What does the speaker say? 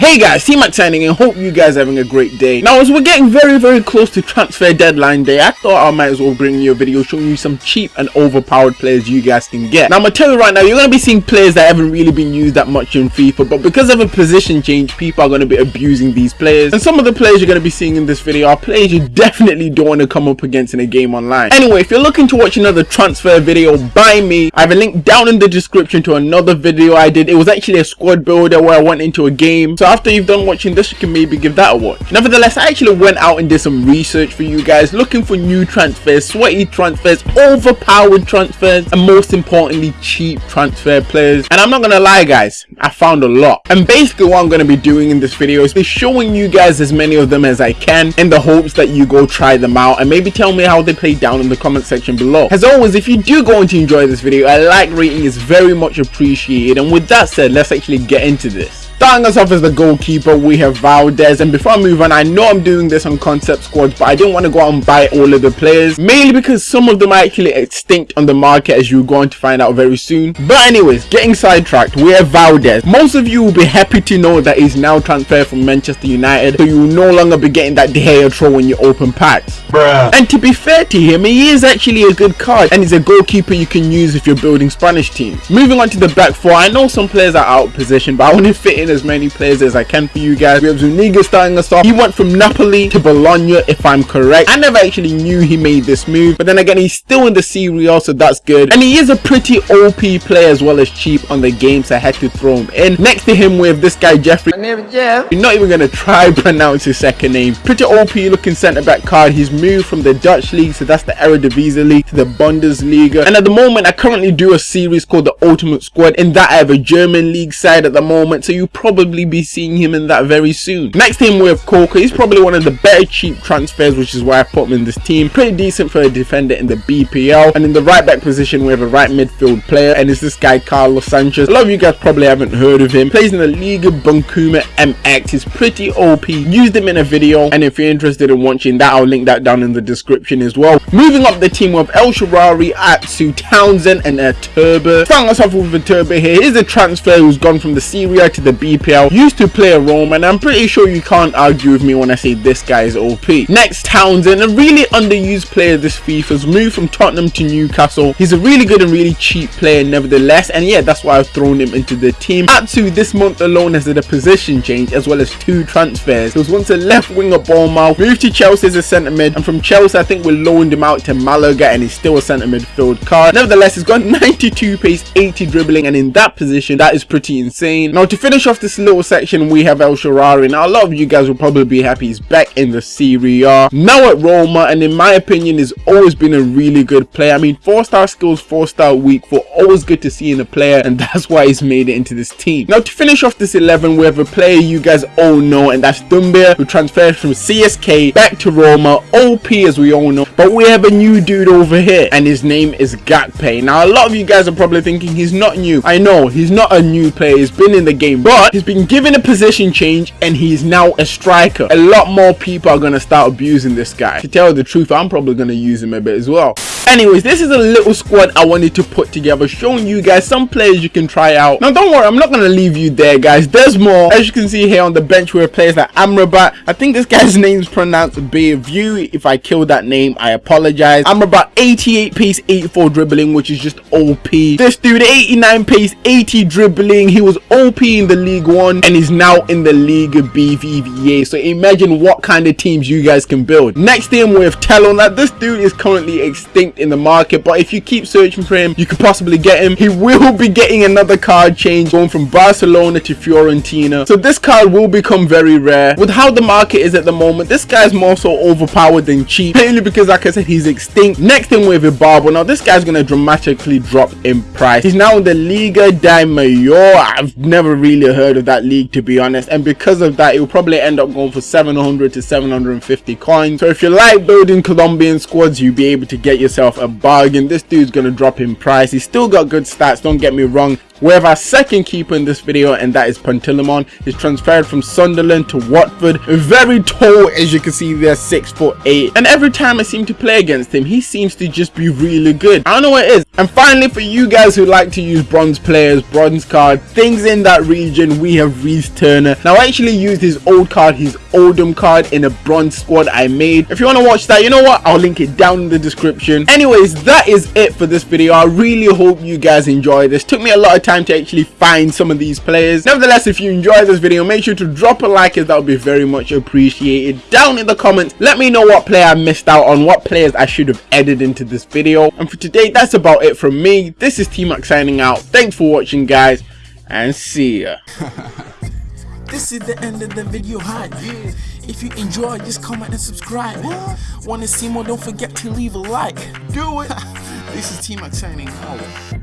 Hey guys, C-Mac signing and hope you guys are having a great day. Now as we're getting very very close to transfer deadline day, I thought I might as well bring you a video showing you some cheap and overpowered players you guys can get. Now I'm gonna tell you right now, you're gonna be seeing players that haven't really been used that much in FIFA, but because of a position change, people are gonna be abusing these players. And some of the players you're gonna be seeing in this video are players you definitely don't want to come up against in a game online. Anyway, if you're looking to watch another transfer video by me, I have a link down in the description to another video I did. It was actually a squad builder where I went into a game. So after you've done watching this you can maybe give that a watch. Nevertheless i actually went out and did some research for you guys looking for new transfers sweaty transfers overpowered transfers and most importantly cheap transfer players. And i'm not gonna lie guys i found a lot. And basically what i'm gonna be doing in this video is showing you guys as many of them as i can in the hopes that you go try them out and maybe tell me how they play down in the comment section below. As always if you do go and enjoy this video a like rating is very much appreciated. And with that said let's actually get into this Starting us off as the goalkeeper, we have Valdez. And before I move on, I know I'm doing this on concept squads, but I didn't want to go out and buy all of the players. Mainly because some of them are actually extinct on the market, as you're going to find out very soon. But anyways, getting sidetracked, we have Valdez. Most of you will be happy to know that he's now transferred from Manchester United, so you will no longer be getting that De Gea throw when you open packs. Bruh. And to be fair to him, he is actually a good card, and he's a goalkeeper you can use if you're building Spanish teams. Moving on to the back four, I know some players are out of position, but I want to fit in as many players as I can for you guys. We have Zuniga starting us off. He went from Napoli to Bologna, if I'm correct. I never actually knew he made this move, but then again, he's still in the Serie A, so that's good. And he is a pretty OP player as well as cheap on the game, so I had to throw him in. Next to him, we have this guy, Jeffrey. My name Jeff. You're not even going to try pronounce his second name. Pretty OP looking centre back card. He's moved from the Dutch league, so that's the Eredivisie league, to the Bundesliga. And at the moment, I currently do a series called the Ultimate Squad. In that, I have a German league side at the moment, so you probably be seeing him in that very soon. Next team we have Coca. He's probably one of the better cheap transfers, which is why I put him in this team. Pretty decent for a defender in the BPL. And in the right back position, we have a right midfield player, and it's this guy Carlos Sanchez. A lot of you guys probably haven't heard of him. Plays in the Liga Bancomer MX. He's pretty OP. Used him in a video, and if you're interested in watching that, I'll link that down in the description as well. Moving up the team with El Shaarawy, Atsu, Townsend, and a Turbo. Us off with a Turbo here. Here's a transfer who's gone from the Serie to the BPL used to play a role and I'm pretty sure you can't argue with me when I say this guy is OP. Next, Townsend, a really underused player this FIFA's moved from Tottenham to Newcastle. He's a really good and really cheap player nevertheless and yeah, that's why I've thrown him into the team. Atsu this month alone has had a position change as well as two transfers. He was once a left winger Bournemouth, moved to Chelsea as a centre mid and from Chelsea I think we loaned him out to Malaga and he's still a centre midfield card. Nevertheless, he's got 92 pace, 80 dribbling and in that position that is pretty insane. Now to finish off this little section we have El Shaarawy. Now a lot of you guys will probably be happy he's back in the Serie A. Now at Roma and in my opinion has always been a really good player. I mean 4 star skills, 4 star weak for always good to see in a player and that's why he's made it into this team. Now to finish off this 11 we have a player you guys all know and that's Doumbia who transferred from CSK back to Roma. OP as we all know. But we have a new dude over here and his name is Gakpe. Now a lot of you guys are probably thinking he's not new. I know he's not a new player. He's been in the game but he's been given a position position change and he's now a striker. A lot more people are going to start abusing this guy. To tell the truth, I'm probably going to use him a bit as well. Anyways, this is a little squad I wanted to put together, showing you guys some players you can try out. Now, don't worry, I'm not going to leave you there, guys. There's more. As you can see here on the bench, we have players like Amrabat. I think this guy's name is pronounced Bayview. If I killed that name, I apologize. Amrabat, 88 pace, 84 dribbling, which is just OP. This dude, 89 pace, 80 dribbling. He was OP in the League One and is now in the League BBVA. So imagine what kind of teams you guys can build. Next team, we have Tello. Now, this dude is currently extinct in the market but if you keep searching for him you could possibly get him. He will be getting another card change going from barcelona to fiorentina. So this card will become very rare. With how the market is at the moment this guy's more so overpowered than cheap mainly because like i said he's extinct. Next thing with Ibarbo. Now this guy's gonna dramatically drop in price. He's now in the liga de mayor i've never really heard of that league to be honest. And because of that will probably end up going for 700 to 750 coins. So if you like building colombian squads you'll be able to get yourself a bargain. This dude's gonna drop in price. He's still got good stats don't get me wrong We have our second keeper in this video and that is Pantilimon. He's transferred from Sunderland to Watford. Very tall as you can see there, 6 foot 8. And every time I seem to play against him, he seems to just be really good. I don't know what it is. And finally, for you guys who like to use bronze players, bronze card, things in that region, we have Rhys Turner. Now, I actually used his old card, his Oldham card in a bronze squad I made. If you want to watch that, you know what? I'll link it down in the description. Anyways, that is it for this video. I really hope you guys enjoy this. Took me a lot of time to actually find some of these players. Nevertheless, if you enjoyed this video, make sure to drop a like as that would be very much appreciated. Down in the comments, let me know what player I missed out on, what players I should have added into this video. And for today, that's about it it from me. This is T-Mac signing out. Thanks for watching, guys, and see ya. this is the end of the video hype. If you enjoyed, just comment and subscribe. Want to see more? Don't forget to leave a like. Do it. this is T-Mac signing out.